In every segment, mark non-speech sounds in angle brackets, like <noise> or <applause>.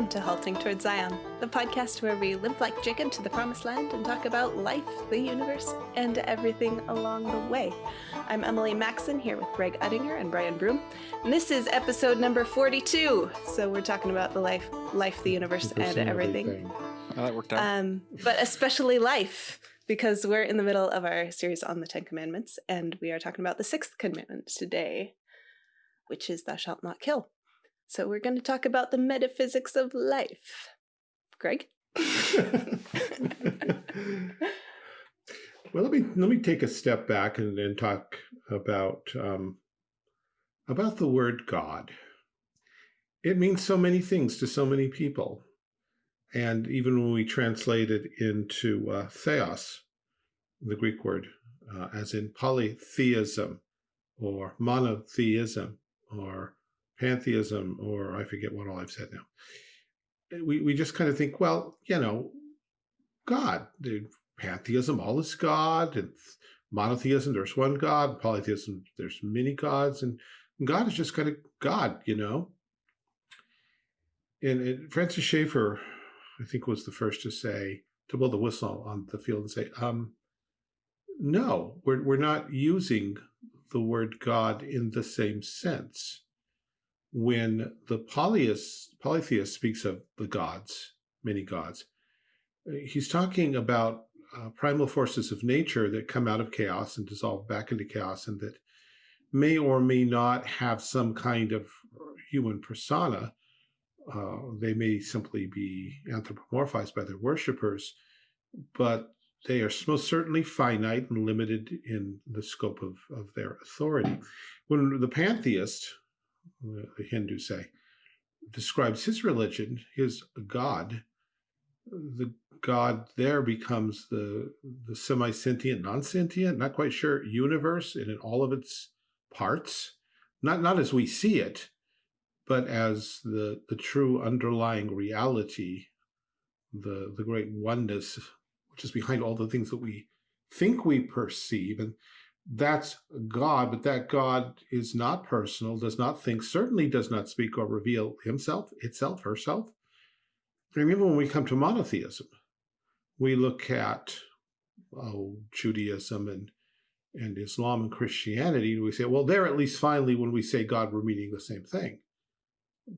Welcome to Halting Towards Zion, the podcast where we limp like Jacob to the promised land and talk about life, the universe, and everything along the way. I'm Emily Maxon here with Greg Uttinger and Brian Broom. And this is episode number 42. So we're talking about the life, life, the universe, and everything. Oh, that worked out. Um, but especially life, because we're in the middle of our series on the Ten Commandments, and we are talking about the sixth commandment today, which is thou shalt not kill. So we're going to talk about the metaphysics of life. Greg? <laughs> well, let me let me take a step back and, and talk about um, about the word God. It means so many things to so many people, and even when we translate it into uh, theos, the Greek word, uh, as in polytheism or monotheism or pantheism, or I forget what all I've said now. We, we just kind of think, well, you know, God, the pantheism, all is God, and monotheism, there's one God, polytheism, there's many gods, and God is just kind of God, you know? And, and Francis Schaeffer, I think, was the first to say, to blow the whistle on the field and say, um, no, we're, we're not using the word God in the same sense when the polytheist, polytheist speaks of the gods, many gods, he's talking about uh, primal forces of nature that come out of chaos and dissolve back into chaos and that may or may not have some kind of human persona. Uh, they may simply be anthropomorphized by their worshippers, but they are most certainly finite and limited in the scope of, of their authority. When the pantheist, Uh, the Hindus say, describes his religion, his God, the God there becomes the, the semi-sentient, non-sentient, not quite sure, universe in all of its parts, not, not as we see it, but as the, the true underlying reality, the, the great oneness, which is behind all the things that we think we perceive. And that's God, but that God is not personal, does not think, certainly does not speak or reveal himself, itself, herself. Even when we come to monotheism, we look at oh, Judaism and, and Islam and Christianity, and we say, well, there at least finally when we say God, we're meaning the same thing.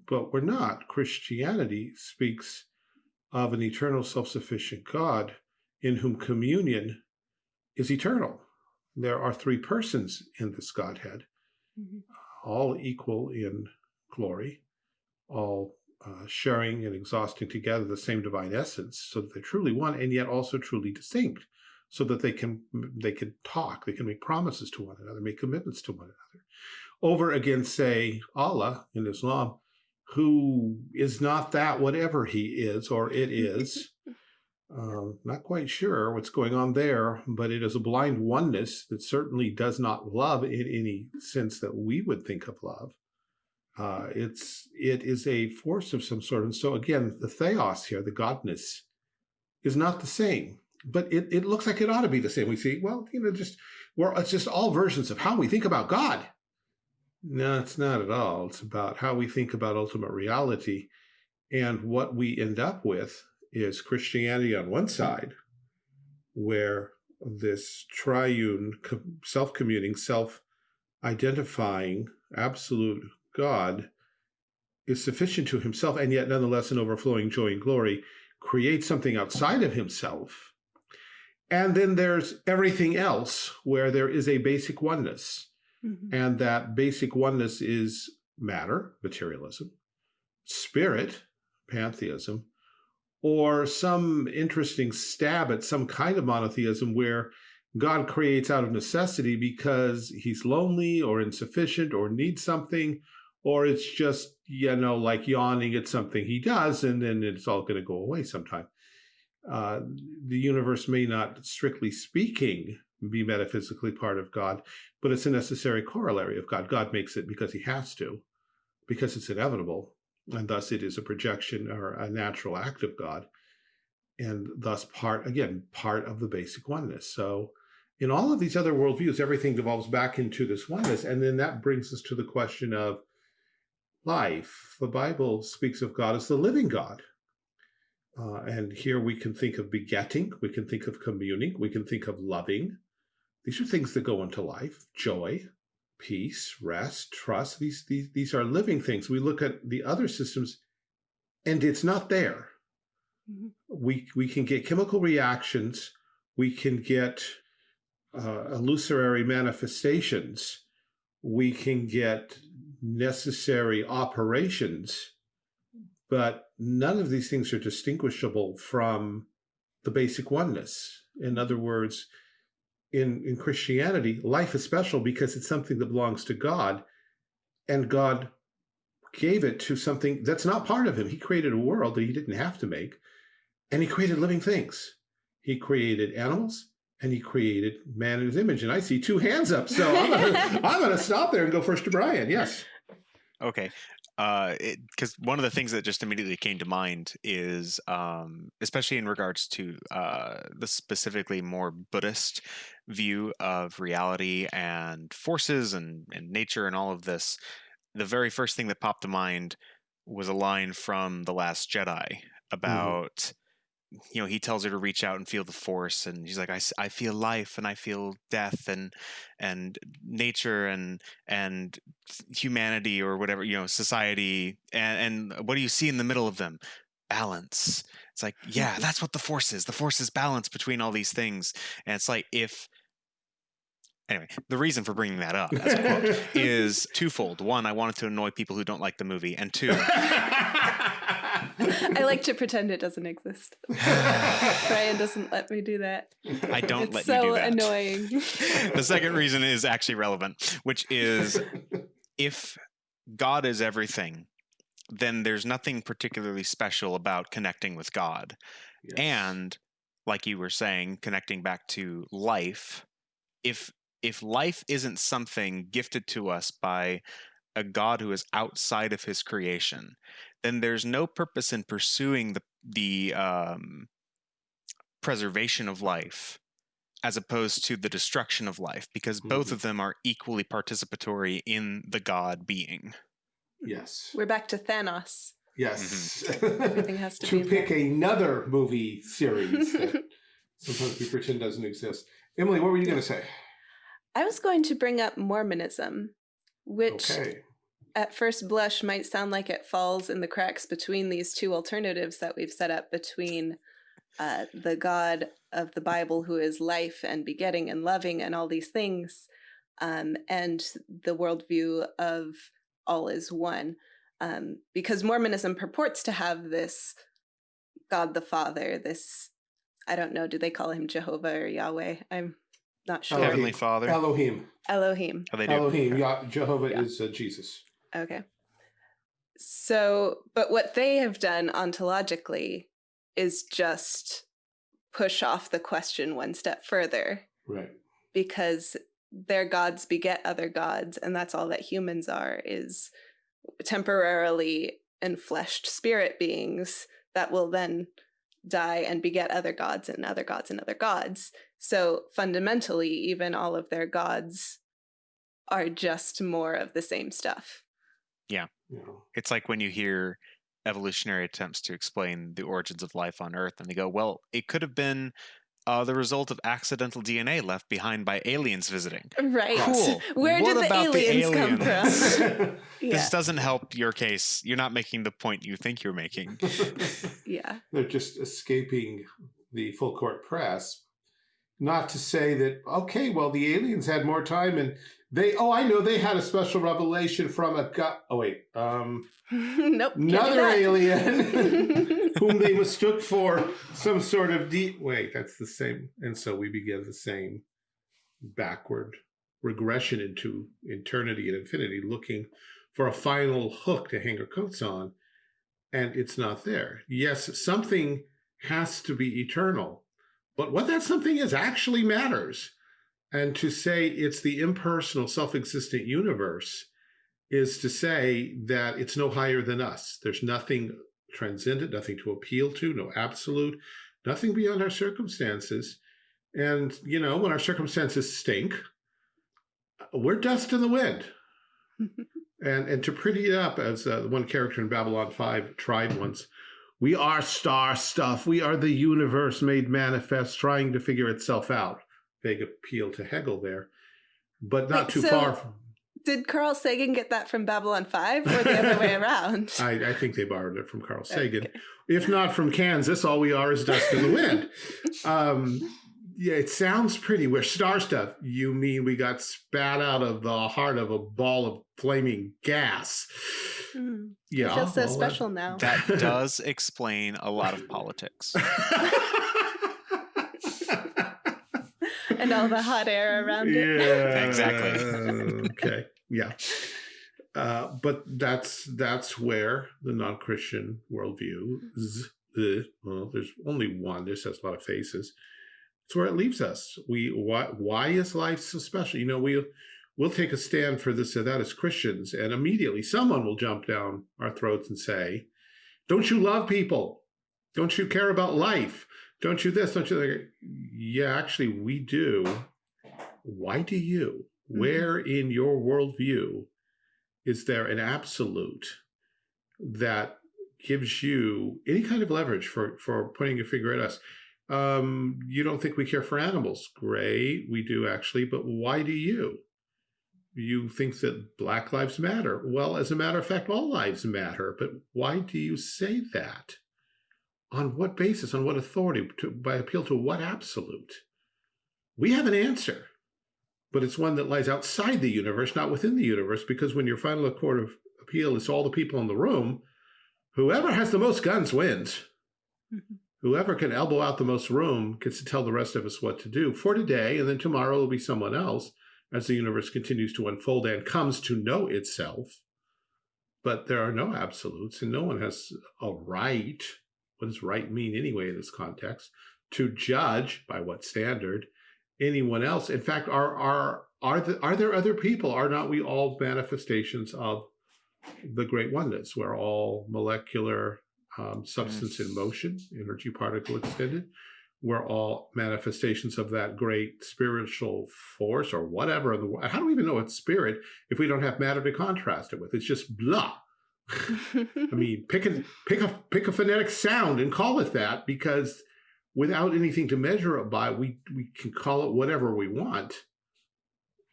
But we're not. Christianity speaks of an eternal self-sufficient God in whom communion is eternal there are three persons in this Godhead, mm -hmm. all equal in glory, all uh, sharing and exhausting together the same divine essence, so that they're truly one and yet also truly distinct, so that they can they can talk, they can make promises to one another, make commitments to one another. Over against, say, Allah in Islam, who is not that whatever he is or it <laughs> is, Uh, not quite sure what's going on there, but it is a blind oneness that certainly does not love in any sense that we would think of love. Uh, it's it is a force of some sort. And so again, the theos here, the godness, is not the same. But it, it looks like it ought to be the same. We see, well, you know, just well, it's just all versions of how we think about God. No, it's not at all. It's about how we think about ultimate reality and what we end up with is Christianity on one side, where this triune, self-communing, self-identifying, absolute God is sufficient to himself, and yet nonetheless an overflowing joy and glory, creates something outside of himself. And then there's everything else where there is a basic oneness. Mm -hmm. And that basic oneness is matter, materialism, spirit, pantheism, or some interesting stab at some kind of monotheism where God creates out of necessity because he's lonely or insufficient or needs something, or it's just, you know, like yawning at something he does and then it's all going to go away sometime. Uh, the universe may not, strictly speaking, be metaphysically part of God, but it's a necessary corollary of God. God makes it because he has to, because it's inevitable and thus it is a projection or a natural act of God, and thus part, again, part of the basic oneness. So in all of these other worldviews, everything devolves back into this oneness, and then that brings us to the question of, life. The Bible speaks of God as the living God. Uh, and here we can think of begetting, we can think of communing, we can think of loving. These are things that go into life joy, peace, rest, trust. These, these, these are living things. We look at the other systems and it's not there. Mm -hmm. We, we can get chemical reactions, we can get uh, illusory manifestations, we can get necessary operations, but none of these things are distinguishable from the basic oneness. In other words, in, in Christianity, life is special because it's something that belongs to God, and God gave it to something that's not part of him. He created a world that he didn't have to make, and he created living things. He created animals, and he created man in his image. And I see two hands up, so I'm gonna, <laughs> I'm gonna stop there and go first to Brian. Yes. Okay. Because uh, one of the things that just immediately came to mind is, um, especially in regards to uh, the specifically more Buddhist view of reality and forces and, and nature and all of this, the very first thing that popped to mind was a line from The Last Jedi mm-hmm. about. Mm-hmm you know he tells her to reach out and feel the force and he's like I, I feel life and i feel death and and nature and and humanity or whatever you know society. And and what do you see in the middle of them? Balance. It's like yeah that's what the force is. The force is balance between all these things. And it's like if anyway the reason for bringing that up <laughs> as a quote is twofold one i wanted to annoy people who don't like the movie and two <laughs> I like to pretend it doesn't exist. <laughs> Brian doesn't let me do that. I don't it's let so you do that. annoying. the second reason is actually relevant, which is if God is everything, then there's nothing particularly special about connecting with God. Yes. And like you were saying, connecting back to life, if if life isn't something gifted to us by a God who is outside of his creation, then there's no purpose in pursuing the the um, preservation of life as opposed to the destruction of life because mm-hmm. both of them are equally participatory in the god being. Yes. We're back to thanos. Yes. Mm-hmm. everything has to, <laughs> to pick another movie series that <laughs> sometimes we pretend doesn't exist. Emily what were you going to say i was going to bring up mormonism which okay at first blush might sound like it falls in the cracks between these two alternatives that we've set up between uh, the God of the Bible, who is life and begetting and loving and all these things, um, and the worldview of all is one. Um, because Mormonism purports to have this God the Father, this, I don't know, do they call him Jehovah or Yahweh? I'm not sure. Heavenly Father. Elohim. Elohim. Oh, they do. Elohim. Yeah, Jehovah yeah. is uh, Jesus. Okay. So, but what they have done ontologically is just push off the question one step further. Right. Because their gods beget other gods, and that's all that humans are, is temporarily enfleshed spirit beings that will then die and beget other gods and other gods and other gods. So fundamentally, even all of their gods are just more of the same stuff. Yeah. It's like when you hear evolutionary attempts to explain the origins of life on Earth, and they go, well, it could have been uh, the result of accidental DNA left behind by aliens visiting. Right. Cool. <laughs> Where what did the aliens, the aliens, come from? <laughs> yeah. This doesn't help your case. You're not making the point you think you're making. <laughs> yeah. They're just escaping the full court press. Not to say that, okay, well, the aliens had more time and they oh I know they had a special revelation from a god. Oh wait, um, <laughs> nope, another alien <laughs> whom they mistook for some sort of deep. Wait, that's the same. And so we begin the same backward regression into eternity and infinity, looking for a final hook to hang our coats on, and it's not there. Yes, something has to be eternal, but what that something is actually matters and to say it's the impersonal, self existent universe is to say that it's no higher than us. There's nothing transcendent, nothing to appeal to, no absolute, nothing beyond our circumstances. And, you know, when our circumstances stink, we're dust in the wind. <laughs> And and to pretty it up, as uh, one character in Babylon 5 tried once, we are star stuff. We are the universe made manifest, trying to figure itself out. Big appeal to Hegel there, but not Wait, too so- far. From, Did Carl Sagan get that from Babylon 5 or the other way <laughs> around? I, I think they borrowed it from Carl Sagan. Okay. If not from Kansas, all we are is dust in the wind. <laughs> Um, yeah, it sounds pretty. We're star stuff. You mean we got spat out of the heart of a ball of flaming gas? Hmm. Yeah, I feel so well, that- special now. That <laughs> does explain a lot of politics. and all the hot air around it. Yeah, Exactly. okay. Yeah. Uh, but that's that's where the non-Christian worldview, z- the, well, there's only one. This has a lot of faces. It's where it leaves us. We why why is life so special? You know, we we'll take a stand for this or that as Christians, and immediately someone will jump down our throats and say, "Don't you love people? Don't you care about life? Don't you this? Don't you that?" Yeah, actually, we do. Why do you? Mhm. Where in your worldview is there an absolute that gives you any kind of leverage for for pointing your finger at us? Um, you don't think we care for animals? Great, we do actually, but why do you? You think that Black Lives Matter? Well, as a matter of fact, all lives matter. But why do you say that? On what basis? On what authority? To, by appeal to what absolute? We have an answer, but it's one that lies outside the universe, not within the universe, because when your final court of appeal is all the people in the room, whoever has the most guns wins. Whoever can elbow out the most room gets to tell the rest of us what to do for today, and then tomorrow will be someone else as the universe continues to unfold and comes to know itself. But there are no absolutes, and no one has a right. What does right mean anyway in this context? To judge by what standard anyone else. In fact, are are are the, are there other people? Are not we all manifestations of the great oneness? We're all molecular um, substance in motion, energy particle extended. We're all manifestations of that great spiritual force or whatever. The, how do we even know it's spirit if we don't have matter to contrast it with? It's just blah. I mean, <laughs> pick a pick a pick a phonetic sound and call it that because without anything to measure it by, we we can call it whatever we want.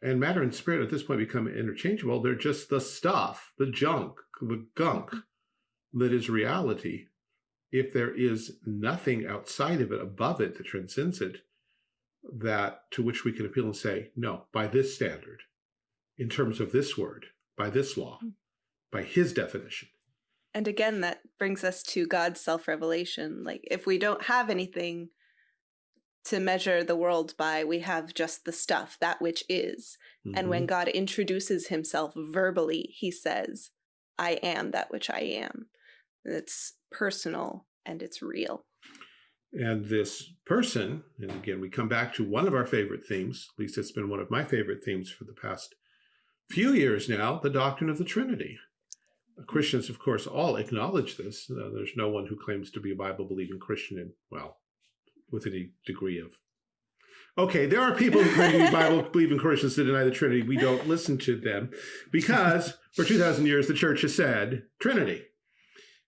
And matter and spirit at this point become interchangeable. They're just the stuff, the junk, the gunk that is reality. If there is nothing outside of it, above it, that transcends it, that to which we can appeal and say, no, by this standard, in terms of this word, by this law, by his definition. And again, that brings us to God's self revelation. Like, if we don't have anything to measure the world by, we have just the stuff, that which is. And when Mhm. God introduces himself verbally, he says, I am that which I am. It's personal and it's real. And this person, and again, we come back to one of our favorite themes, at least it's been one of my favorite themes for the past few years now, the doctrine of the Trinity. Christians, of course, all acknowledge this. Uh, there's no one who claims to be a Bible believing Christian, and well, with any degree of. Okay, there are people who claim to be <laughs> Bible believing Christians to deny the Trinity. We don't listen to them because for 2,000 years the church has said Trinity.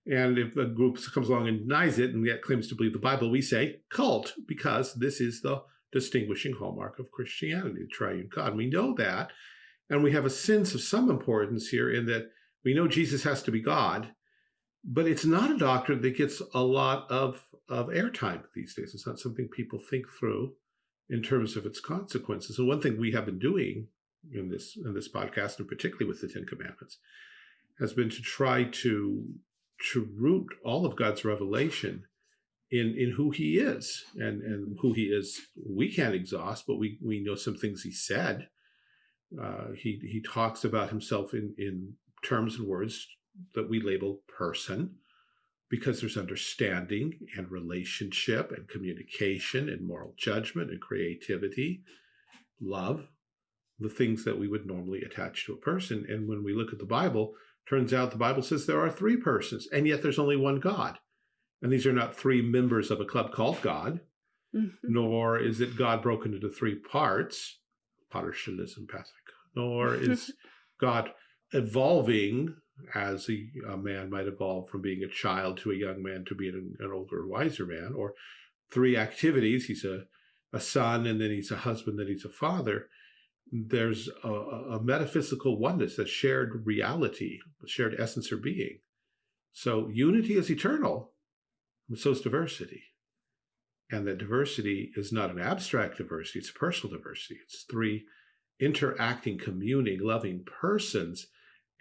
And if a group comes along and denies it and yet claims to believe the Bible, we say cult because this is the distinguishing hallmark of Christianity, the triune God. We know that. And we have a sense of some importance here in that we know Jesus has to be God, but it's not a doctrine that gets a lot of, of airtime these days. It's not something people think through in terms of its consequences. And one thing we have been doing in this in this podcast, and particularly with the Ten Commandments, has been to try to to root all of God's revelation in in who He is, and and who He is. We can't exhaust, but we we know some things He said. Uh, he he talks about Himself in in terms and words that we label person, because there's understanding and relationship and communication and moral judgment and creativity, love, the things that we would normally attach to a person. And when we look at the Bible, turns out the Bible says there are three persons, and yet there's only one God. And these are not three members of a club called God, Mhm. nor is it God broken into three parts, partialism, Patrick, nor is <laughs> God evolving as a, a, man might evolve from being a child to a young man to being an, an older, wiser man, or three activities. He's a, a son, and then he's a husband, then he's a father. There's a, a metaphysical oneness, a shared reality, a shared essence or being. So unity is eternal, so is diversity. And that diversity is not an abstract diversity, it's personal diversity. It's three interacting, communing, loving persons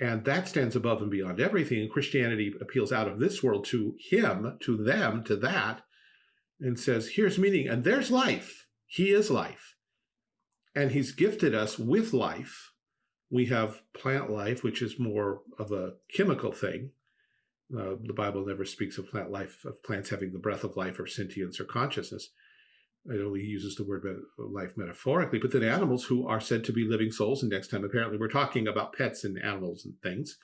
and that stands above and beyond everything. And Christianity appeals out of this world to him, to them, to that, and says, here's meaning. And there's life. He is life. And he's gifted us with life. We have plant life, which is more of a chemical thing. Uh, the Bible never speaks of plant life, of plants having the breath of life or sentience or consciousness. It only uses the word life metaphorically, but then animals who are said to be living souls. And next time, apparently, we're talking about pets and animals and things.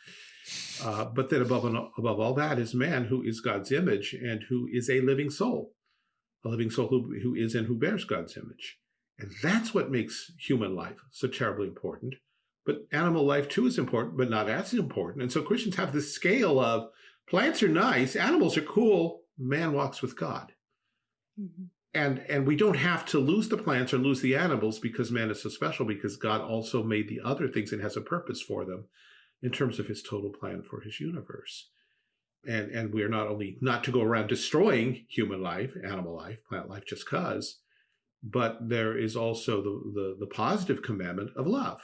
Uh, but then above, and above all that is man who is God's image and who is a living soul, a living soul who, who is and who bears God's image. And that's what makes human life so terribly important. But animal life too is important, but not as important. And so Christians have this scale of plants are nice, animals are cool, man walks with God. Mm -hmm and and we don't have to lose the plants or lose the animals because man is so special because God also made the other things and has a purpose for them in terms of his total plan for his universe. And and we're not only not to go around destroying human life, animal life, plant life just cause, but there is also the, the, the positive commandment of love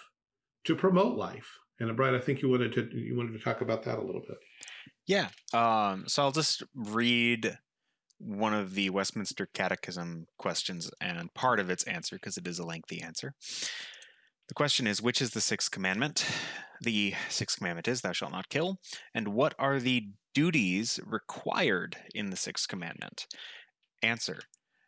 to promote life. And Brian, I think you wanted to you wanted to talk about that a little bit. Yeah. Um, so I'll just read one of the Westminster Catechism questions and part of its answer, because it is a lengthy answer. The question is, which is the sixth commandment? The sixth commandment is, thou shalt not kill. And what are the duties required in the sixth commandment? Answer.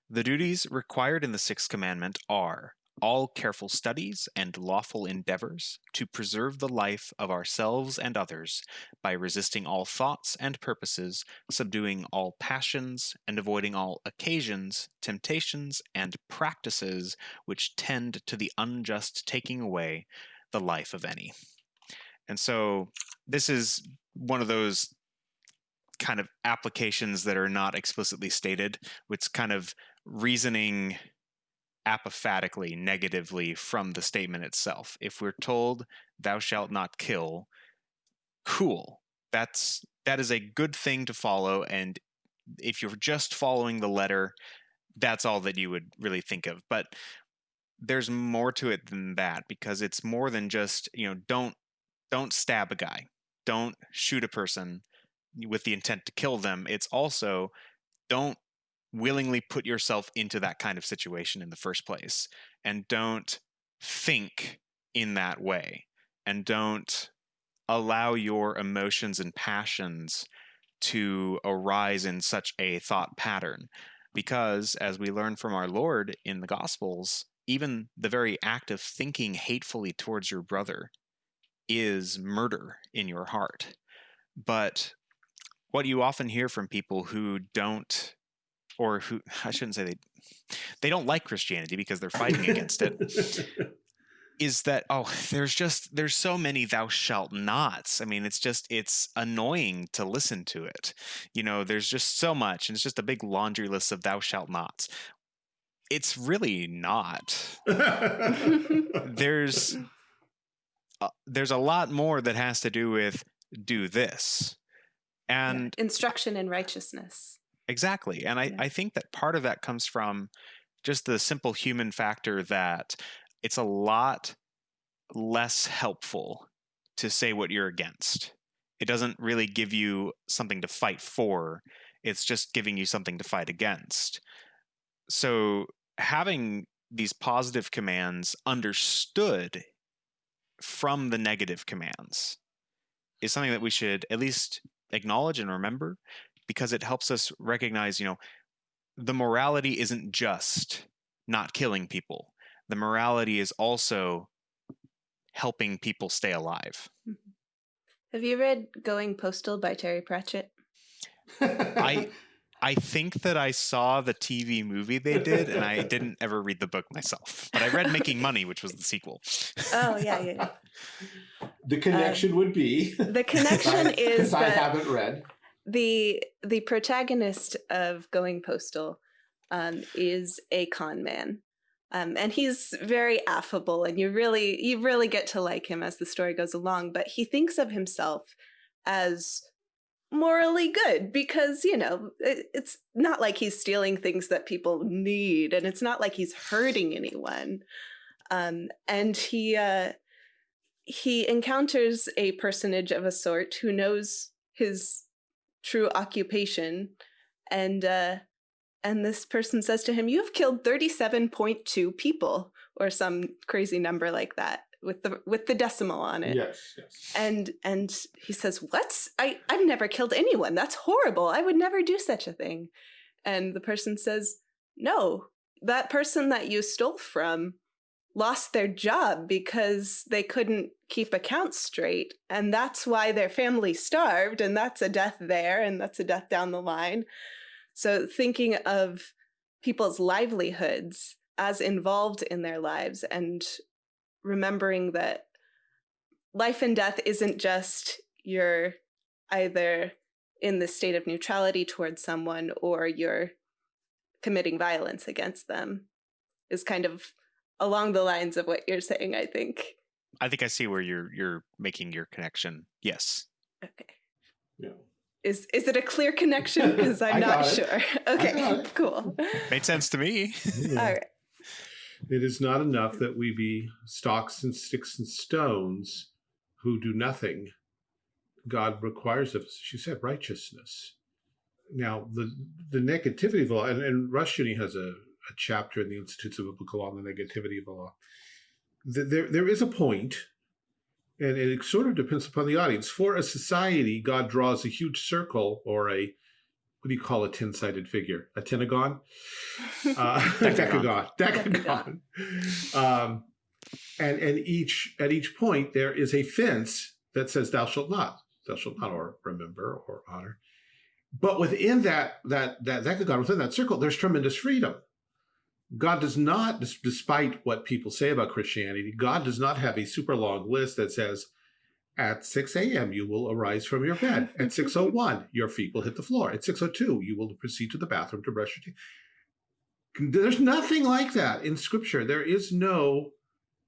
The duties required in the sixth commandment are all careful studies and lawful endeavors to preserve the life of ourselves and others by resisting all thoughts and purposes, subduing all passions, and avoiding all occasions, temptations, and practices which tend to the unjust taking away the life of any. And so this is one of those kind of applications that are not explicitly stated. which kind of reasoning apophatically, negatively from the statement itself. If we're told, thou shalt not kill, cool. That's that is a good thing to follow. And if you're just following the letter, that's all that you would really think of. But there's more to it than that because it's more than just, you know, don't don't stab a guy. Don't shoot a person with the intent to kill them. It's also don't willingly put yourself into that kind of situation in the first place and don't think in that way and don't allow your emotions and passions to arise in such a thought pattern because as we learn from our lord in the gospels even the very act of thinking hatefully towards your brother is murder in your heart. But what you often hear from people who don't or who <sighs> I shouldn't say they they don't like Christianity because they're fighting against it. <laughs> Is that oh there's just there's so many thou shalt nots. I mean it's just it's annoying to listen to it. You know, there's just so much and it's just a big laundry list of thou shalt nots. It's really not. <laughs> there's uh, there's a lot more that has to do with do this. And yeah. instruction in righteousness. Exactly. And I, yeah. I think that part of that comes from just the simple human factor that it's a lot less helpful to say what you're against. It doesn't really give you something to fight for, it's just giving you something to fight against. So having these positive commands understood from the negative commands is something that we should at least acknowledge and remember because it helps us recognize, you know, the morality isn't just not killing people. The morality is also helping people stay alive. Mm-hmm. Have you read Going Postal by Terry Pratchett? I <laughs> I think that I saw the TV movie they did, and I didn't ever read the book myself. But I read Making Money, which was the sequel. Oh yeah, yeah. yeah. the connection would be the <laughs> connection is I haven't read. The the protagonist of Going Postal um, is a con man. Um, and he's very affable and you really you really get to like him as the story goes along but he thinks of himself as morally good because you know it, it's not like he's stealing things that people need and it's not like he's hurting anyone um, and he uh, he encounters a personage of a sort who knows his true occupation and uh, and this person says to him, "You have killed thirty-seven point two people, or some crazy number like that, with the with the decimal on it." Yes, yes. And and he says, "What? I I've never killed anyone. That's horrible. I would never do such a thing." And the person says, "No, that person that you stole from lost their job because they couldn't keep accounts straight, and that's why their family starved, and that's a death there, and that's a death down the line." So thinking of people's livelihoods as involved in their lives and remembering that life and death isn't just you're either in the state of neutrality towards someone or you're committing violence against them is kind of along the lines of what you're saying, I think. I think I see where you're you're making your connection. Yes. Okay. Yeah. Is is it a clear connection? <laughs> Because I'm not got it. sure. Okay, cool. Made sense to me. All right. It is not enough that we be stocks and sticks and stones who do nothing. God requires of us, she said, righteousness. Now, the the negativity of the law, and, and Rushdoony has a, a chapter in the Institutes of Biblical Law on the negativity of the law. There, there is a point, and it sort of depends upon the audience. For a society, God draws a huge circle or a what do you call a ten-sided figure? A tenagon? <laughs> uh, <laughs> Decagon. decagon, decagon. Um, and and each at each point there is a fence that says "Thou shalt not," "Thou shalt not," or remember or honor. But within that that that decagon, within that circle, there's tremendous freedom. God does not, despite what people say about Christianity, God does not have a super long list that says, at 6 a.m., you will arise from your bed. At 6.01, <laughs> your feet will hit the floor. At 6.02, you will proceed to the bathroom to brush your teeth. There's nothing like that in Scripture. There is no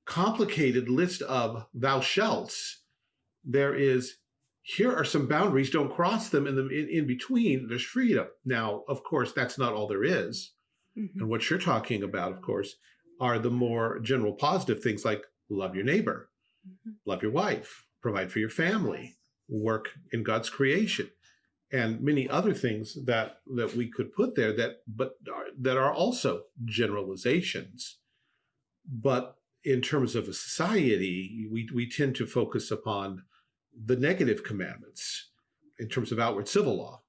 complicated list of thou shalts. There is, here are some boundaries, don't cross them. In, the, in, in between, there's freedom. Now, of course, that's not all there is. Mhm. And what you're talking about, of course, are the more general positive things like love your neighbor, Mhm. love your wife, provide for your family, work in God's creation, and many other things that that we could put there that but are, that are also generalizations. But in terms of a society, we we tend to focus upon the negative commandments in terms of outward civil law.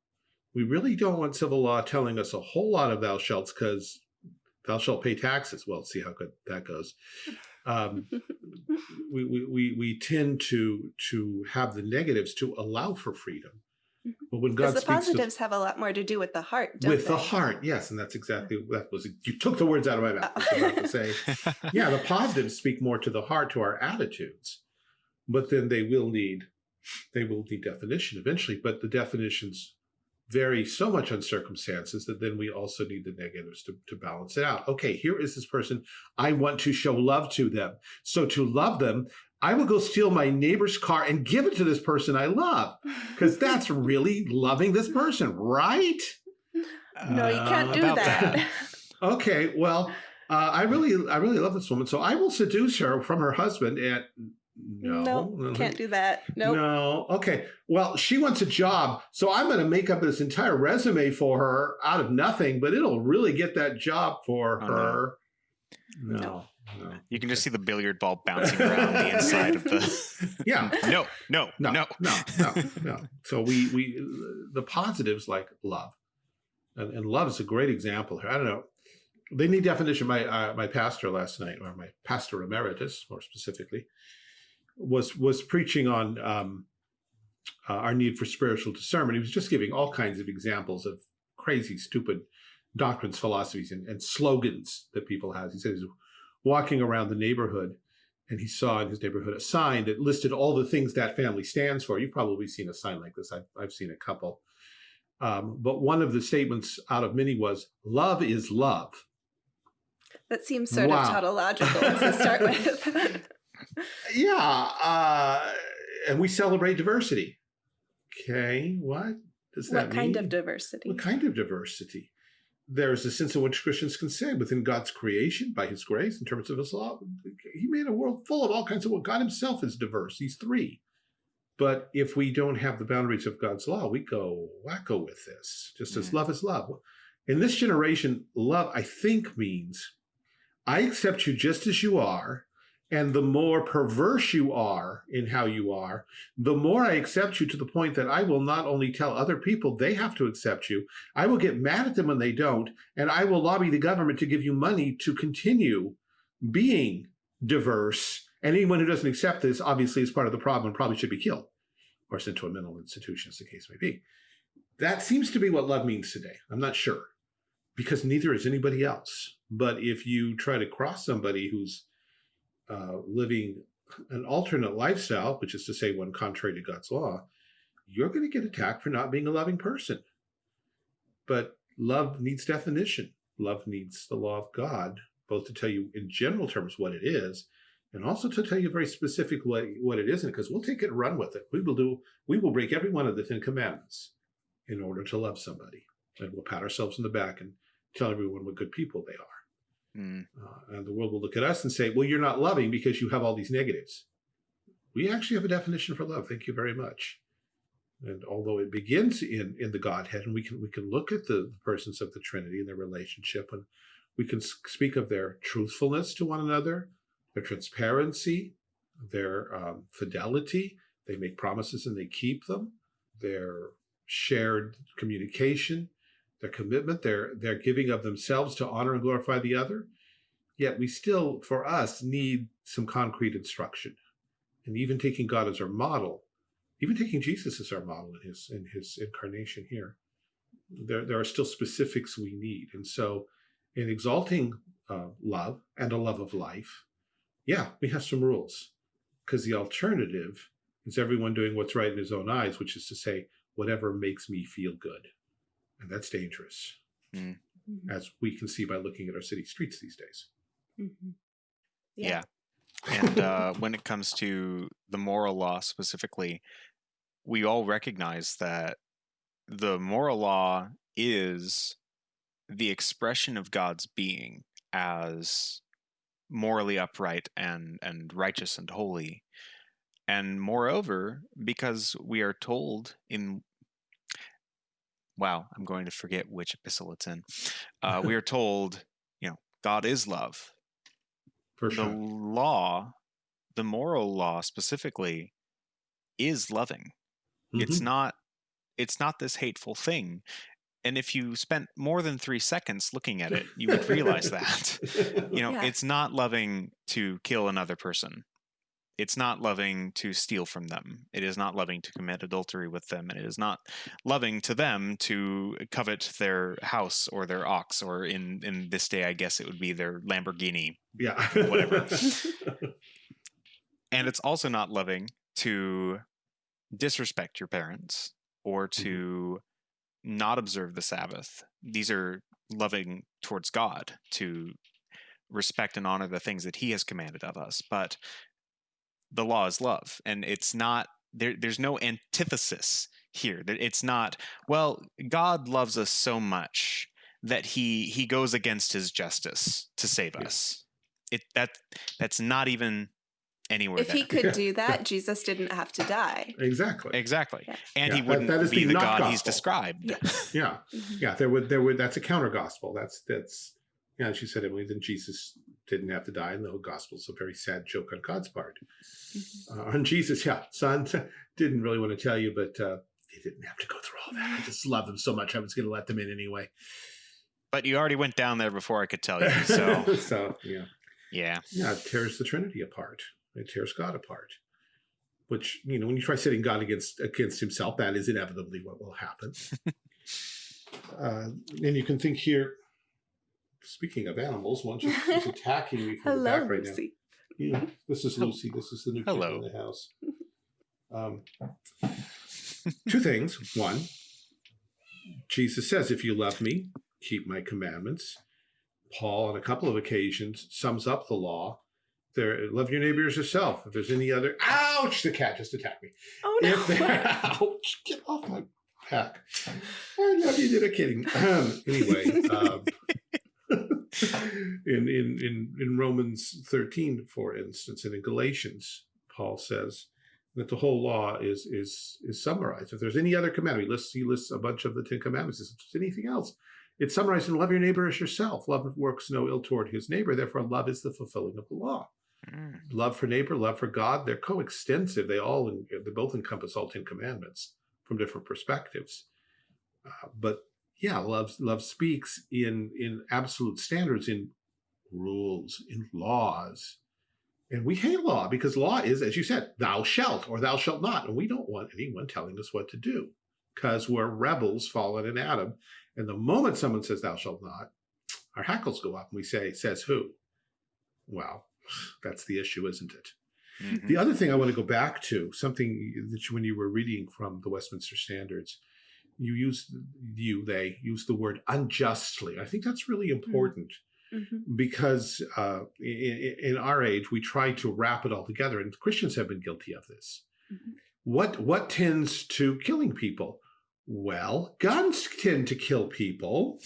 We really don't want civil law telling us a whole lot of thou shalts because thou shalt pay taxes. Well, see how good that goes. Um, <laughs> we, we, we, we tend to to have the negatives to allow for freedom. Mhm. But when God the speaks to- positives have a lot more to do with the heart, with the heart, yes, and that's exactly that was you took the words out of my mouth. I was about to say, Oh. <laughs> yeah, the positives speak more to the heart, to our attitudes, but then they will need they will need definition eventually. But the definitions vary so much on circumstances that then we also need the negatives to, to balance it out. Okay, here is this person. I want to show love to them. So to love them, I will go steal my neighbor's car and give it to this person I love <laughs> because that's really loving this person, right? no, you can't Uh, do about that. <laughs> Okay, well, uh, I really, I really love this woman, so I will seduce her from her husband. And no, no, can't do that. Nope. No. Okay. Well, she wants a job, so I'm going to make up this entire resume for her out of nothing, but it'll really get that job for Oh, her. No. No. no. You can just see the billiard ball bouncing around the inside of the. <laughs> Yeah. No, no, No, no, no, no, no. So we we the positives like love, and, and love is a great example here. I don't know. They need definition. My uh, my pastor last night, or my pastor emeritus, more specifically, was was preaching on um, uh, our need for spiritual discernment. He was just giving all kinds of examples of crazy, stupid doctrines, philosophies, and, and slogans that people have. He says walking around the neighborhood, and he saw in his neighborhood a sign that listed all the things that family stands for. You've probably seen a sign like this. I've, I've seen a couple. Um, but one of the statements out of many was, love is love. That seems sort Wow. of tautological to start <laughs> with. <laughs> Yeah. Uh, and we celebrate diversity. Okay. What does that what kind of diversity? What kind of diversity? There's a sense in which Christians can say within God's creation, by his grace, in terms of his law, he made a world full of all kinds of, well, God himself is diverse. He's three. But if we don't have the boundaries of God's law, we go wacko with this, just as Mm. love is love. In this generation, love, I think, means I accept you just as you are. And the more perverse you are in how you are, the more I accept you to the point that I will not only tell other people they have to accept you, I will get mad at them when they don't, and I will lobby the government to give you money to continue being diverse. And anyone who doesn't accept this obviously is part of the problem and probably should be killed or sent to a mental institution, as the case may be. That seems to be what love means today. I'm not sure because neither is anybody else. But if you try to cross somebody who's uh, living an alternate lifestyle, which is to say one contrary to God's law, you're going to get attacked for not being a loving person. But love needs definition. Love needs the law of God, both to tell you in general terms what it is, and also to tell you very specific what, what it isn't, because we'll take it and run with it. We will do, we will break every one of the Ten Commandments in order to love somebody. And we'll pat ourselves in the back and tell everyone what good people they are. Mm. Uh, and the world will look at us and say, well, you're not loving because you have all these negatives. We actually have a definition for love. Thank you very much. And although it begins in, in the Godhead, and we can we can look at the the persons of the Trinity and their relationship, and we can speak of their truthfulness to one another, their transparency, their um, fidelity. They make promises and they keep them. Their shared communication, their commitment, their their giving of themselves to honor and glorify the other. Yet we still, for us, need some concrete instruction. And even taking God as our model, even taking Jesus as our model in his in his incarnation here, there, there are still specifics we need. And so in exalting uh, love and a love of life, yeah, we have some rules. Because the alternative is everyone doing what's right in his own eyes, which is to say, whatever makes me feel good. And that's dangerous, Mhm. as we can see by looking at our city streets these days. Mhm. Yeah. And uh, <laughs> when it comes to the moral law specifically, we all recognize that the moral law is the expression of God's being as morally upright and, and righteous and holy. And moreover, because we are told in wow, I'm going to forget which epistle it's in. Uh, we <laughs> are told, you know, God is love For the sure. law, the moral law specifically, is loving. It's Mhm. not it's not this hateful thing. And if you spent more than three seconds looking at it, you would realize that. <laughs> You know, <laughs> Yeah. it's not loving to kill another person. It's not loving to steal from them. It is not loving to commit adultery with them. And it is not loving to them to covet their house or their ox, or in, in this day, I guess it would be their Lamborghini yeah. Whatever. <laughs> and it's also not loving to disrespect your parents or mm-hmm. to not observe the sabbath these are loving towards god to respect and honor the things that he has commanded of us but the law is love and it's not there there's no antithesis here That it's not well god loves us so much that he he goes against his justice to save Yeah. us it that that's not even anywhere if there he could do that, Jesus didn't have to die. exactly. exactly Yeah. and Yeah, he wouldn't that is be the the not god he's described Yeah. Yeah. <laughs> Mhm. Yeah. There would there would that's a counter gospel. That's that's yeah, she said Emily, then Jesus didn't have to die, and the whole gospel's a very sad joke on God's part. Mhm. Uh, on Jesus, yeah, son <laughs> didn't really want to tell you, but uh, he didn't have to go through all that. I just love them so much. I was going to let them in anyway. but you already went down there before i could tell you so <laughs> so yeah, yeah yeah, it tears the Trinity apart. It tears God apart. Which you know, when you try setting God against against Himself, that is inevitably what will happen. <laughs> uh, and you can think here. Speaking of animals, one just is attacking me from the back right now. Lucy. Yeah, this is Lucy. This is the new kid Hello. in the house. <laughs> Um, two things. One, Jesus says, "If you love me, keep my commandments." Paul, on a couple of occasions, sums up the law. There, love your neighbor as yourself. If there's any other, ouch! The cat just attacked me. Oh If there, no. <laughs> ouch! Get off my back. I love you. They're kidding. Um, anyway, um, in, in in in Romans 13, for instance, and in Galatians, Paul says that the whole law is is is summarized. If there's any other commandment, he lists he lists a bunch of the Ten Commandments. If there's anything else, it's summarized in love your neighbor as yourself. Love works no ill toward his neighbor. Therefore, love is the fulfilling of the law. Mm. Love for neighbor, love for God, they're coextensive. They all they both encompass all Ten Commandments from different perspectives. Uh, but yeah, love love speaks in in absolute standards, in rules, in laws. And we hate law because law is, as you said, thou shalt or thou shalt not. And we don't want anyone telling us what to do because we're rebels fallen in Adam. And the moment someone says thou shalt not, our hackles go up and we say, says who? Well, that's the issue, isn't it? Mhm. The other thing I want to go back to, something that you, when you were reading from the Westminster Standards, you used you they use the word unjustly. I think that's really important Mhm. because uh, in, in our age we try to wrap it all together, and Christians have been guilty of this. Mhm. What what tends to killing people? Well, guns tend to kill people.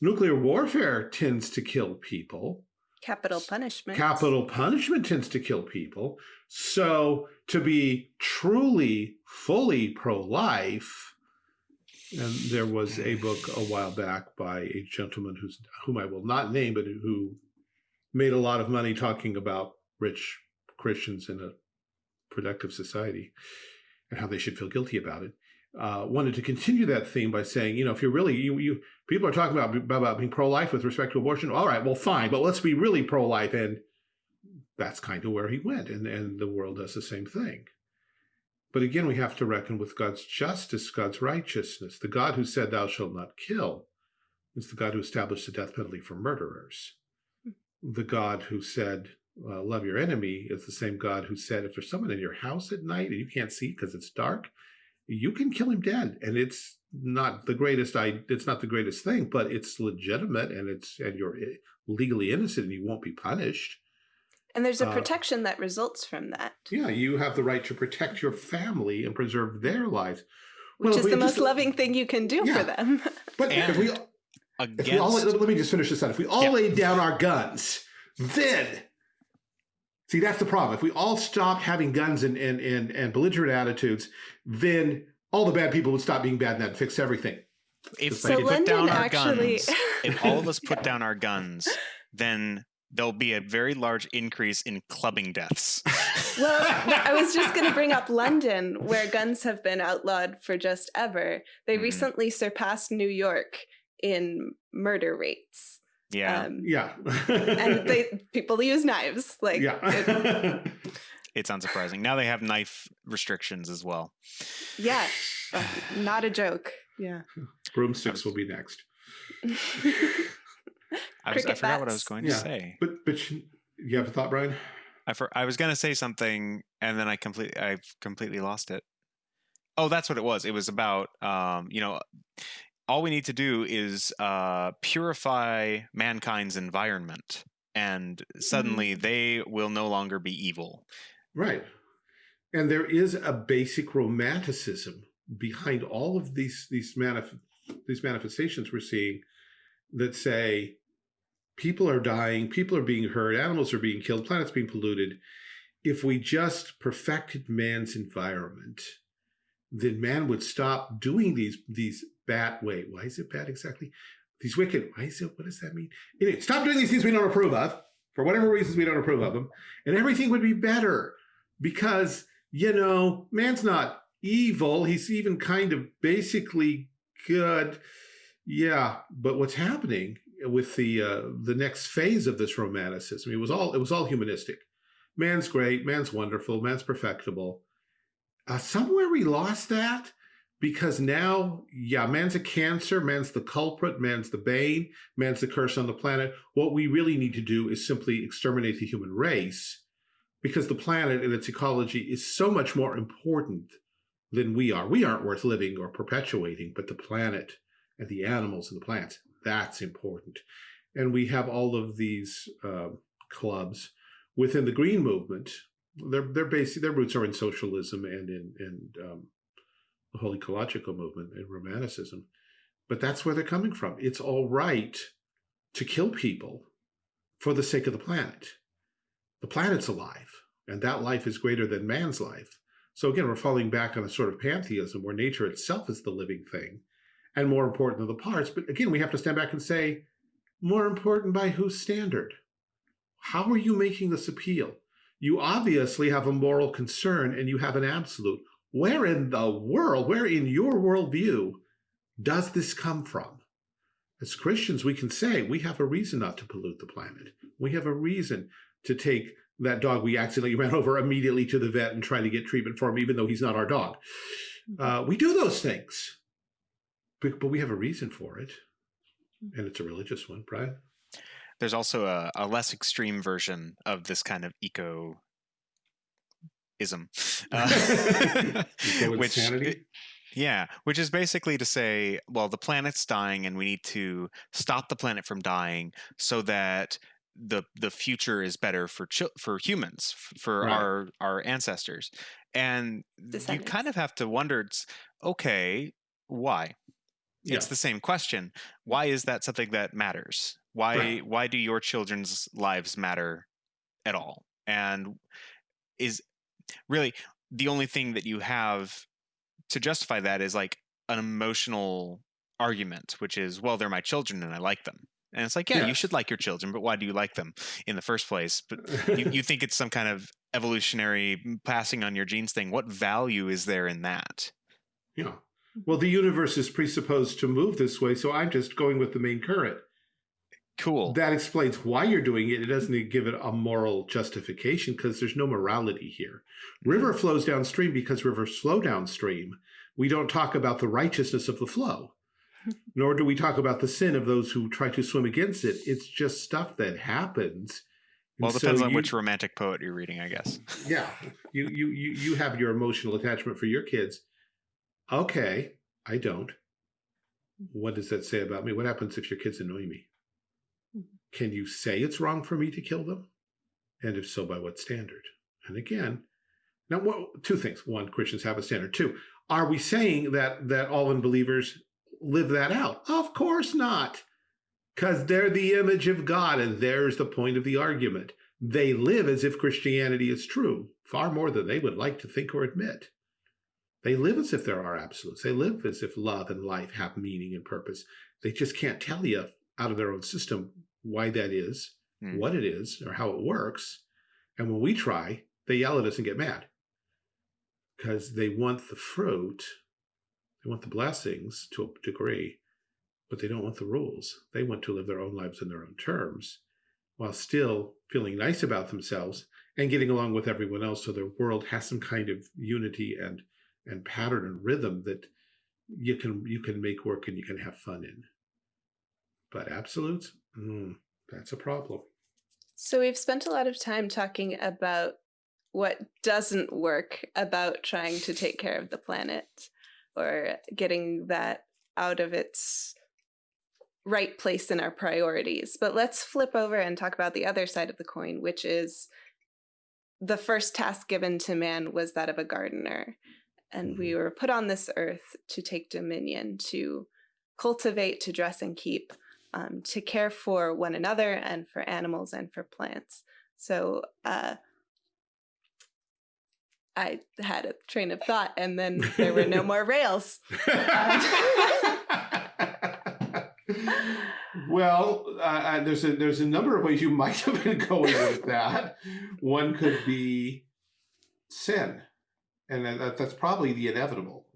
Nuclear warfare tends to kill people. Capital punishment. Capital punishment tends to kill people. So to be truly, fully pro-life, and there was a book a while back by a gentleman who's whom I will not name, but who made a lot of money talking about rich Christians in a productive society and how they should feel guilty about it. Uh, wanted to continue that theme by saying, you know, if you're really you, you people are talking about about being pro-life with respect to abortion. All right, well, fine, but let's be really pro-life, and that's kind of where he went, and and the world does the same thing. But again, we have to reckon with God's justice, God's righteousness. The God who said, "Thou shalt not kill," is the God who established the death penalty for murderers. The God who said, uh, "Love your enemy," is the same God who said, "If there's someone in your house at night and you can't see because it's dark." you can kill him dead and it's not the greatest i it's not the greatest thing but it's legitimate and it's and you're eh, legally innocent and you won't be punished And there's a Uh, protection that results from that, yeah you have the right to protect your family and preserve their lives which Well, is we the just- most loving thing you can do Yeah. for them. <laughs> but if we And if we all let me just finish this out if we all Yeah. laid down our guns then see that's the problem if we all stopped having guns and and and, and belligerent attitudes then all the bad people would stop being bad and that'd fix everything if So we put London down our actually- guns, if all of us <laughs> put down our guns, then there'll be a very large increase in clubbing deaths. well, <laughs> I was just going to bring up London, where guns have been outlawed for just ever. They Mhm. recently surpassed New York in murder rates. Yeah, Um, yeah and they <laughs> people use knives. Like, it- yeah <laughs> it's unsurprising. Now they have knife restrictions as well. yeah, uh, not a joke. Yeah. broomsticks will be next I, was, I forgot what I was bats. going Yeah. to say. But but you you have a thought, Brian? I for, I was going to say something and then I completely I've completely lost it. Oh, that's what it was. It was about um, you know, all we need to do is uh, purify mankind's environment, and suddenly they will no longer be evil. Right. And there is a basic romanticism behind all of these these manif- these manifestations we're seeing that say people are dying, people are being hurt, animals are being killed, planets being polluted. If we just perfected man's environment, then man would stop doing these these bad wait, why is it bad exactly? These wicked, why is it what does that mean? Anyway, stop doing these things we don't approve of, for whatever reasons we don't approve of them, and everything would be better because you know man's not evil he's even kind of basically good yeah but what's happening with the uh, the next phase of this romanticism. It was all it was all humanistic. Man's great man's wonderful man's perfectible. Uh, somewhere we lost that because now yeah man's a cancer man's the culprit man's the bane man's the curse on the planet. What we really need to do is simply exterminate the human race because the planet and its ecology is so much more important than we are. We aren't worth living or perpetuating, but the planet and the animals and the plants, that's important. And we have all of these uh, clubs within the green movement. Their their basic their roots are in socialism and in in um, the whole ecological movement and romanticism. But that's where they're coming from. It's all right to kill people for the sake of the planet. The planet's alive, and that life is greater than man's life. So again, we're falling back on a sort of pantheism where nature itself is the living thing and more important than the parts. But again, we have to stand back and say, more important by whose standard? How are you making this appeal? You obviously have a moral concern and you have an absolute. Where in the world, where in your worldview does this come from? As Christians, we can say we have a reason not to pollute the planet. We have a reason to take that dog we accidentally <laughs> ran over immediately to the vet and try to get treatment for him, even though he's not our dog. Mm-hmm. Uh, we do those things, but, but we have a reason for it, mm-hmm. and it's a religious one, Brian. There's also a, a less extreme version of this kind of <laughs> eco <laughs> ism, uh, which yeah, which is basically to say, well, the planet's dying, and we need to stop the planet from dying so that the the future is better for for humans for right. our our ancestors and you kind of have to wonder it's okay why yeah. it's the same question why is that something that matters why right. why do your children's lives matter at all and is really the only thing that you have to justify that is like an emotional argument which is well they're my children and i like them and it's like, yeah, you should like your children, but why do you like them in the first place? But you, you <laughs> think it's some kind of evolutionary mm, passing on your genes thing. What value is there in that? Yeah. Well, the universe is presupposed to move this way, so I'm just going with the main current. Cool. That explains why you're doing it. It doesn't give it a moral justification because there's no morality here. River hmm. flows downstream because rivers flow downstream. We don't talk about the righteousness of the flow <laughs> nor do we talk about the sin of those who try to swim against it. It's just stuff that happens. Well, it depends so on you, which romantic poet you're reading, I guess. yeah, you you you you have your emotional attachment for your kids. Okay, I don't. What does that say about me? What happens if your kids annoy me? Mm-hmm. Can you say it's wrong for me to kill them? And if so, by what standard? And again, now what, two things. One, Christians have a standard. Two, are we saying that that all unbelievers live that out? Of course not. Because they're the image of God, and there's the point of the argument. They live as if Christianity is true, far more than they would like to think or admit. They live as if there are absolutes. They live as if love and life have meaning and purpose. They just can't tell you out of their own system why that is, mm. what it is, or how it works. And when we try, they yell at us and get mad because they want the fruit they want the blessings to a degree, but they don't want the rules. They want to live their own lives in their own terms while still feeling nice about themselves and getting along with everyone else so their world has some kind of unity and and pattern and rhythm that you can you can make work and you can have fun in. But absolutes, mm, that's a problem. So we've spent a lot of time talking about what doesn't work about trying to take care of the planet or getting that out of its right place in our priorities. But let's flip over and talk about the other side of the coin, which is the first task given to man was that of a gardener. And we mm-hmm. were put on this earth to take dominion, to cultivate, to dress and keep, um, to care for one another and for animals and for plants. So, uh, I had a train of thought and then there were no more rails. <laughs> well, uh, uh, there's a there's a number of ways you might have been going with that. One could be sin, and that, that's probably the inevitable.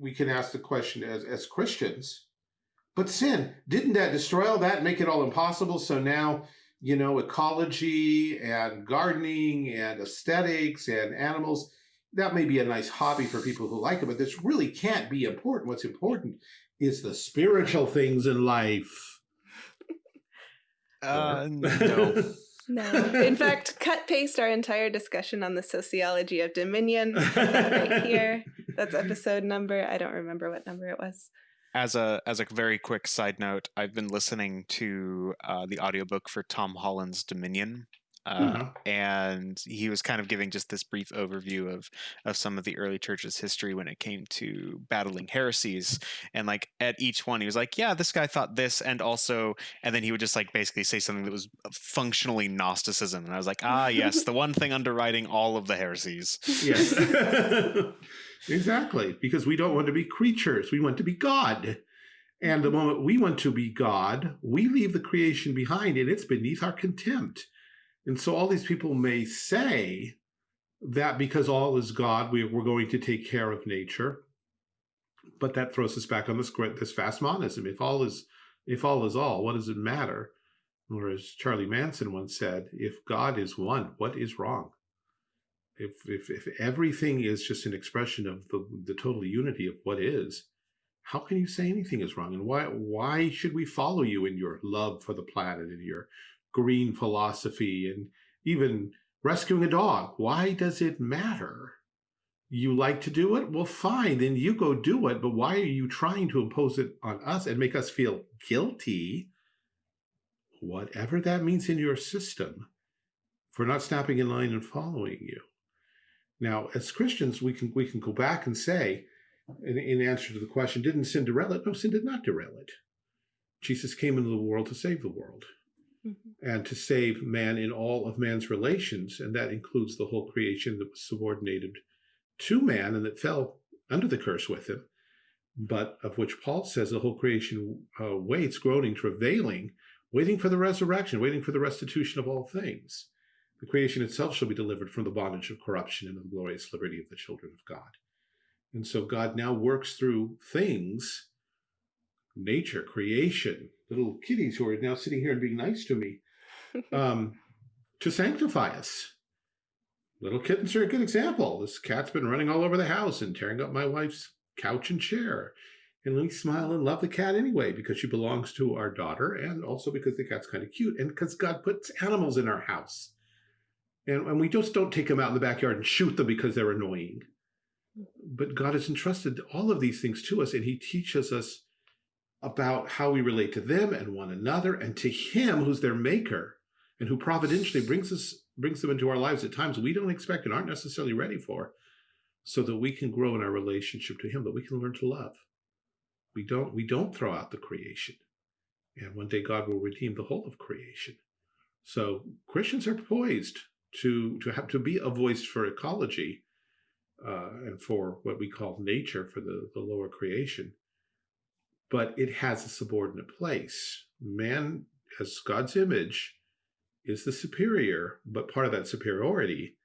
We can ask the question as as Christians, but sin didn't that destroy all that, make it all impossible? So now you know, ecology and gardening and aesthetics and animals. That may be a nice hobby for people who like it, but this really can't be important. What's important is the spiritual things in life. Uh, no. <laughs> No. <laughs> In fact, cut paste our entire discussion on the sociology of dominion <laughs> right here. That's episode number. I don't remember what number it was. As a as a very quick side note, I've been listening to uh, the audiobook for Tom Holland's Dominion, uh, Mhm. and he was kind of giving just this brief overview of of some of the early church's history when it came to battling heresies and like at each one he was like yeah this guy thought this and also and then he would just like basically say something that was functionally gnosticism and i was like ah yes the one thing underwriting all of the heresies Yes. <laughs> exactly. Because we don't want to be creatures. We want to be God. And the moment we want to be God, we leave the creation behind and it's beneath our contempt. And so all these people may say that because all is God, we, we're going to take care of nature. But that throws us back on this this vast monism. If all is if all is all, what does it matter? Or as Charlie Manson once said, if God is one, what is wrong? if if if everything is just an expression of the the total unity of what is how can you say anything is wrong and why why should we follow you in your love for the planet and your green philosophy and even rescuing a dog. Why does it matter? You like to do it? Well fine then you go do it but why are you trying to impose it on us and make us feel guilty? Whatever that means in your system for not snapping in line and following you. Now, as Christians, we can we can go back and say, in, in answer to the question, didn't sin derail it? No, sin did not derail it. Jesus came into the world to save the world Mhm. and to save man in all of man's relations, and that includes the whole creation that was subordinated to man and that fell under the curse with him, but of which Paul says the whole creation uh, waits, groaning, travailing, waiting for the resurrection, waiting for the restitution of all things the creation itself shall be delivered from the bondage of corruption and the glorious liberty of the children of God. And so God now works through things, nature, creation, little kitties who are now sitting here and being nice to me, <laughs> um, to sanctify us. Little kittens are a good example. This cat's been running all over the house and tearing up my wife's couch and chair. And we smile and love the cat anyway because she belongs to our daughter and also because the cat's kind of cute and because God puts animals in our house. And, and we just don't take them out in the backyard and shoot them because they're annoying. But God has entrusted all of these things to us, and He teaches us about how we relate to them and one another, and to Him who's their maker, and who providentially brings us brings them into our lives at times we don't expect and aren't necessarily ready for, so that we can grow in our relationship to Him, that we can learn to love. We don't we don't throw out the creation, and one day God will redeem the whole of creation. So Christians are poised to to have to be a voice for ecology uh, and for what we call nature for the, the lower creation but it has a subordinate place man as god's image is the superior but part of that superiority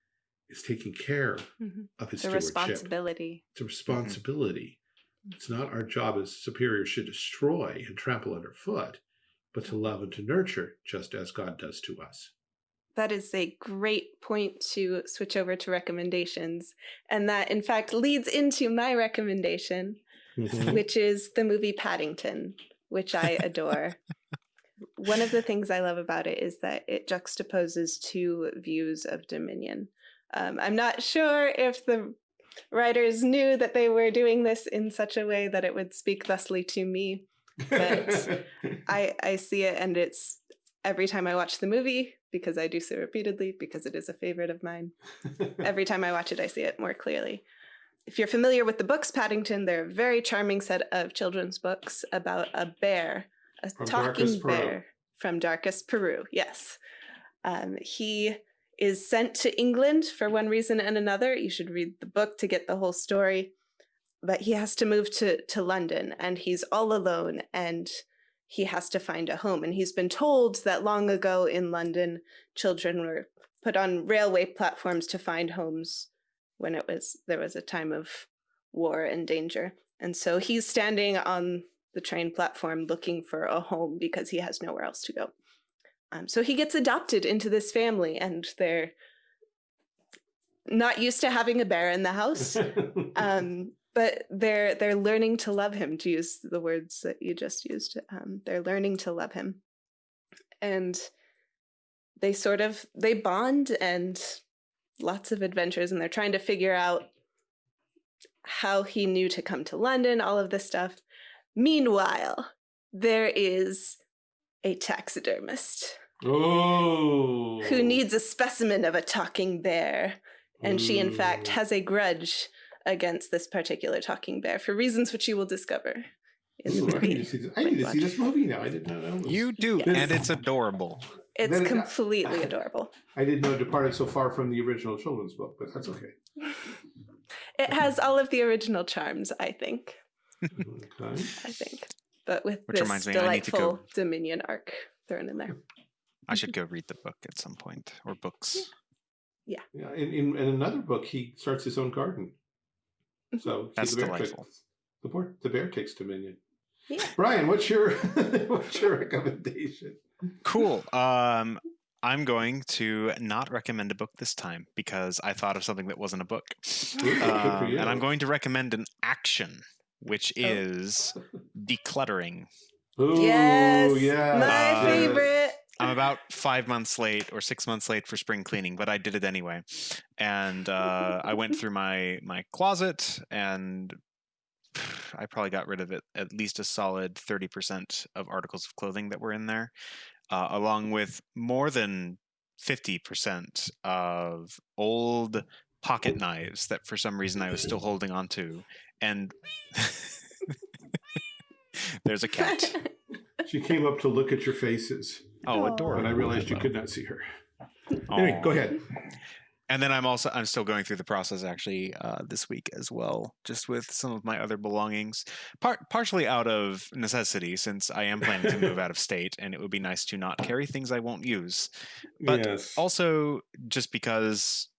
is taking care Mhm. of his The stewardship responsibility. it's a responsibility it's not our job as superiors to destroy and trample underfoot but to love and to nurture just as god does to us That is a great point to switch over to recommendations. And that, in fact, leads into my recommendation, Mhm. which is the movie Paddington, which I adore. <laughs> One of the things I love about it is that it juxtaposes two views of dominion. Um, I'm not sure if the writers knew that they were doing this in such a way that it would speak thusly to me. But <laughs> I, I see it, and it's every time I watch the movie, because I do so repeatedly, because it is a favorite of mine. Every time I watch it, I see it more clearly. If you're familiar with the books Paddington, they're a very charming set of children's books about a bear, a From talking Darkest Peru. bear from Darkest Peru. Yes. Um, he is sent to England for one reason and another. You should read the book to get the whole story. But he has to move to, to London and he's all alone and he has to find a home. And he's been told that long ago in London, children were put on railway platforms to find homes when it was there was a time of war and danger. And so he's standing on the train platform looking for a home because he has nowhere else to go. Um, so he gets adopted into this family, and they're not used to having a bear in the house. <laughs> um, but they're they're learning to love him. To use the words that you just used, um, they're learning to love him, and they sort of they bond and lots of adventures and they're trying to figure out how he knew to come to London, all of this stuff. Meanwhile, there is a taxidermist Oh. who needs a specimen of a talking bear. And she, in fact, has a grudge against this particular talking bear for reasons which you will discover in the Ooh, I need to see this. I need to see this movie now. I did not know. This. You do, Yes. and it's adorable. It's Then it- completely <laughs> adorable. I didn't know it departed so far from the original children's book, but that's okay. <laughs> It has all of the original charms, I think. Okay. I think. But with Which this reminds me, I need to delightful go- Dominion arc thrown in there. I should go read the book at some point or books. Yeah, in, in, in another book, he starts his own garden. Mm-hmm. So That's the bear delightful. Takes, the, boar, the bear takes dominion. Yeah. Brian, what's your <laughs> what's your recommendation? Cool. Um, I'm going to not recommend a book this time because I thought of something that wasn't a book. Ooh, good for Um, and I'm going to recommend an action, which Oh. is decluttering. Ooh, yes, yes, my yes. favorite. I'm about five months late or six months late for spring cleaning, but I did it anyway. And uh, I went through my my closet and I probably got rid of it at least a solid 30% of articles of clothing that were in there, uh, along with more than 50% of old pocket knives that for some reason I was still holding on to. And <laughs> there's a cat. <laughs> She came up to look at your faces, Oh, Aw. adorable. but I realized you could not see her. Anyway, go ahead. And then I'm also I'm still going through the process actually uh, this week as well, just with some of my other belongings, part partially out of necessity since I am planning to move <laughs> out of state, and it would be nice to not carry things I won't use. But yes. Also, just because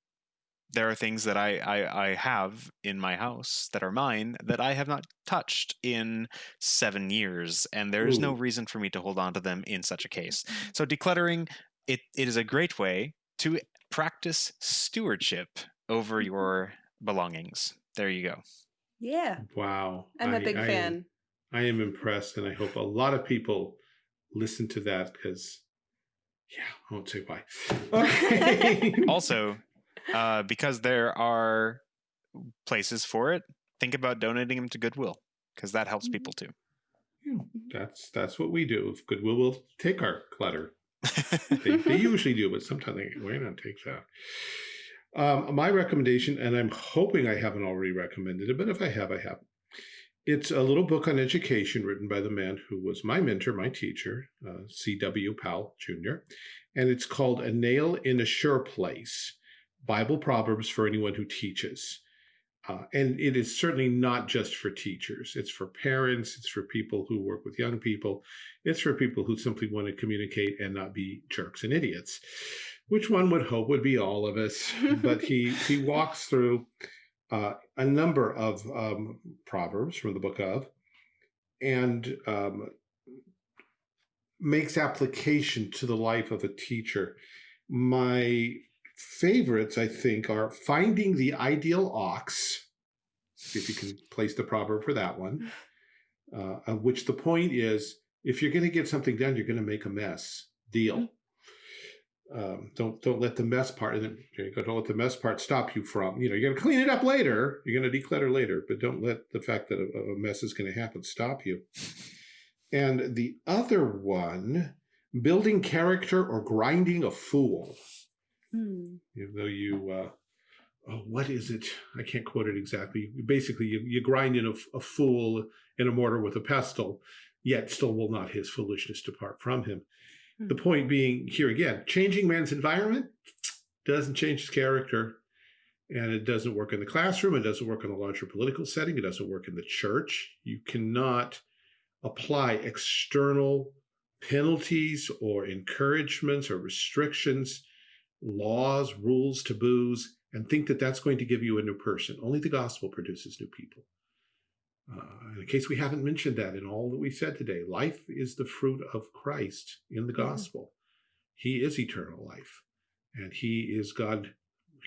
there are things that I, I I have in my house that are mine that I have not touched in seven years, and there is no reason for me to hold on to them in such a case. So decluttering it, it is a great way to practice stewardship over Mm-hmm. your belongings. There you go. Yeah, wow. I'm a I- big I am- fan. I am impressed, and I hope a lot of people listen to that because, yeah, I won't say why. Okay. <laughs> <laughs> Also, uh, because there are places for it, think about donating them to Goodwill because that helps people too. Yeah, that's that's what we do. If Goodwill will take our clutter, <laughs> they, they usually do, but sometimes they why not take that. Um, my recommendation, and I'm hoping I haven't already recommended it, but if I have, I have. It's a little book on education written by the man who was my mentor, my teacher, uh, C.W. Powell Jr., and it's called A Nail in a Sure Place Bible Proverbs for Anyone Who Teaches. Uh, and it is certainly not just for teachers. It's for parents. It's for people who work with young people. It's for people who simply want to communicate and not be jerks and idiots, which one would hope would be all of us. <laughs> but he he walks through uh, a number of um, proverbs from the book of, and um, makes application to the life of a teacher. My favorites, I think, are finding the ideal ox. See if you can place the proverb for that one. Uh, of which the point is, if you're going to get something done, you're going to make a mess. Deal. Um, don't don't let the mess part. And then there you go. Don't let the mess part stop you from. You know, you're going to clean it up later. You're going to declutter later, but don't let the fact that a, a mess is going to happen stop you. And the other one, building character or grinding a fool Hmm. even though you uh, oh, what is it i can't quote it exactly basically you, you grind in a, a fool in a mortar with a pestle yet still will not his foolishness depart from him the Hmm. point being here again changing man's environment doesn't change his character and it doesn't work in the classroom it doesn't work in a larger political setting it doesn't work in the church you cannot apply external penalties or encouragements or restrictions laws, rules, taboos, and think that that's going to give you a new person. Only the gospel produces new people. Uh, in case we haven't mentioned that in all that we said today, life is the fruit of Christ in the Yeah. gospel. He is eternal life, and He is God.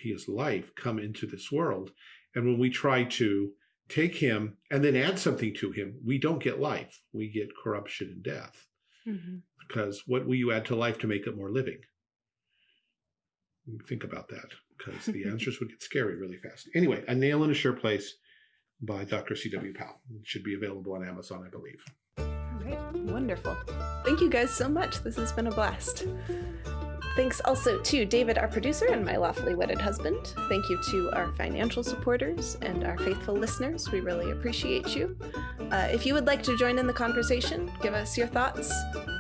He is life come into this world. And when we try to take Him and then add something to Him, we don't get life. We get corruption and death. Mhm. Because what will you add to life to make it more living? Think about that because the <laughs> answers would get scary really fast. Anyway, A Nail in a Sure Place by Dr. C.W. Powell. It should be available on Amazon, I believe. All right, wonderful. Thank you guys so much. This has been a blast. Thanks also to David, our producer, and my lawfully wedded husband. Thank you to our financial supporters and our faithful listeners. We really appreciate you. Uh, if you would like to join in the conversation, give us your thoughts.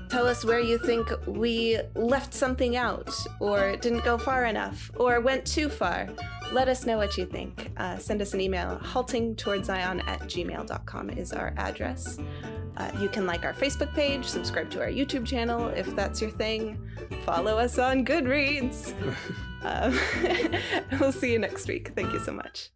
Tell us where you think we left something out, or didn't go far enough, or went too far. Let us know what you think. Uh, send us an email. haltingtowardszion at gmail.com is our address. Uh, you can like our Facebook page, subscribe to our YouTube channel if that's your thing, follow us on Goodreads. <laughs> um, <laughs> we'll see you next week. Thank you so much.